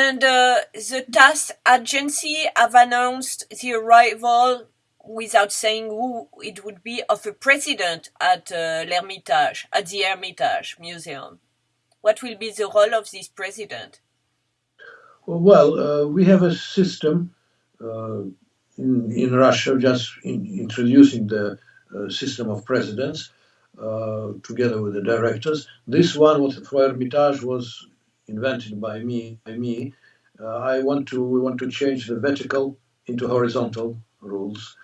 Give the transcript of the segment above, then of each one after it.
And uh, the TASS agency have announced the arrival, without saying who it would be, of a president at uh, l'Hermitage, at the Hermitage Museum. What will be the role of this president? Well, uh, we have a system uh, in, in Russia, just in introducing the uh, system of presidents uh, together with the directors. This one for Hermitage was invented by me. By me. Uh, I want to we want to change the vertical into horizontal rules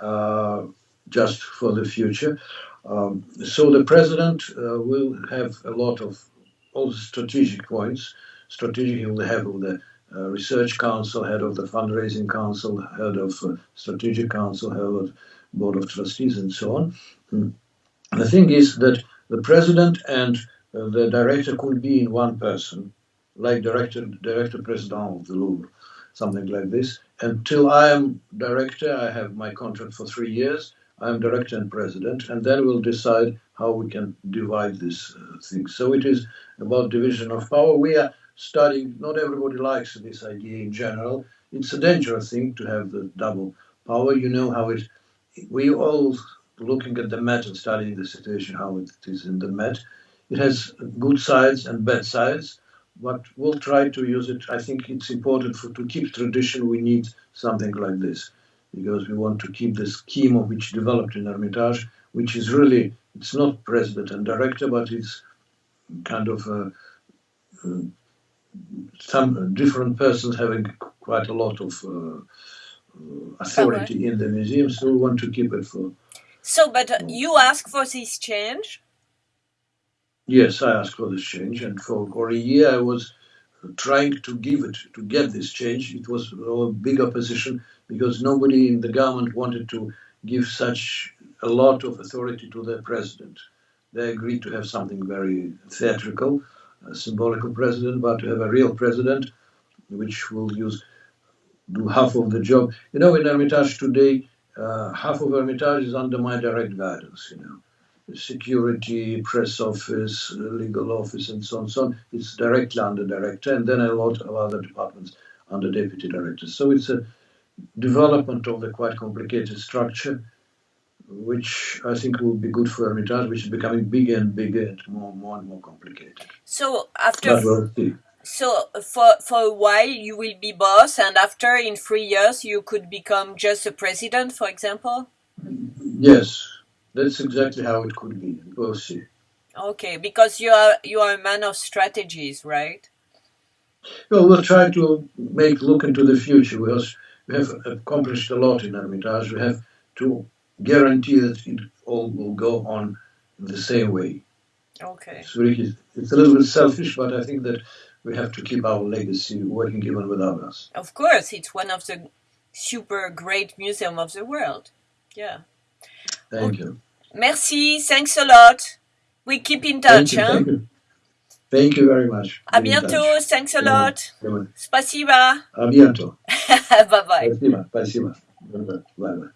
uh, just for the future. Um, so the president will have a lot of all the strategic points. Strategic, he will have the uh, research council, head of the fundraising council, head of uh, strategic council, head of board of trustees, and so on. Mm. The thing is that the president and uh, the director could be in one person, like director, director president of the Louvre, something like this. Until I am director, I have my contract for three years. I am director and president, and then we'll decide how we can divide this uh, thing. So it is about division of power. We are studying, not everybody likes this idea in general. It's a dangerous thing to have the double power. You know how it, we all looking at the Met and studying the situation, how it is in the Met. It has good sides and bad sides, but we'll try to use it. I think it's important for to keep tradition. We need something like this because we want to keep the scheme of which developed in Hermitage, which is really it's not president and director, but it's kind of a, a some different persons having quite a lot of uh, uh authority in the museum, so we want to keep it for. So, but uh, you ask for this change? Yes, I asked for this change, and for, for a year I was trying to give it, to get this change. It was a big opposition because nobody in the government wanted to give such a lot of authority to the president. They agreed to have something very theatrical a symbolical president, but to have a real president, which will use do half of the job. You know, in Hermitage today, uh, half of Hermitage is under my direct guidance. You know, security, press office, legal office, and so on. So on. It's directly under director, and then a lot of other departments under deputy director. So it's a development of the quite complicated structure which I think will be good for Hermitage, which is becoming bigger and bigger and more, more and more complicated. So after, so for for a while you will be boss, and after in three years you could become just a president, for example. Yes, that's exactly how it could be. We'll see. Okay, because you are you are a man of strategies, right? Well, we'll try to make look into the future. We, have accomplished a lot in Hermitage. We have to guarantee that it all will go on the same way. Okay. So it's a little bit selfish, but I think that we have to keep our legacy working even without us. Of course, it's one of the super great museum of the world. Yeah. Thank okay. you. Merci, thanks a lot. We keep in touch. Thank you, thank you. Thank you very much. À bientôt, thanks a lot. Спасибо. À bientôt. bye bye. Спасибо, спасибо. Bye bye.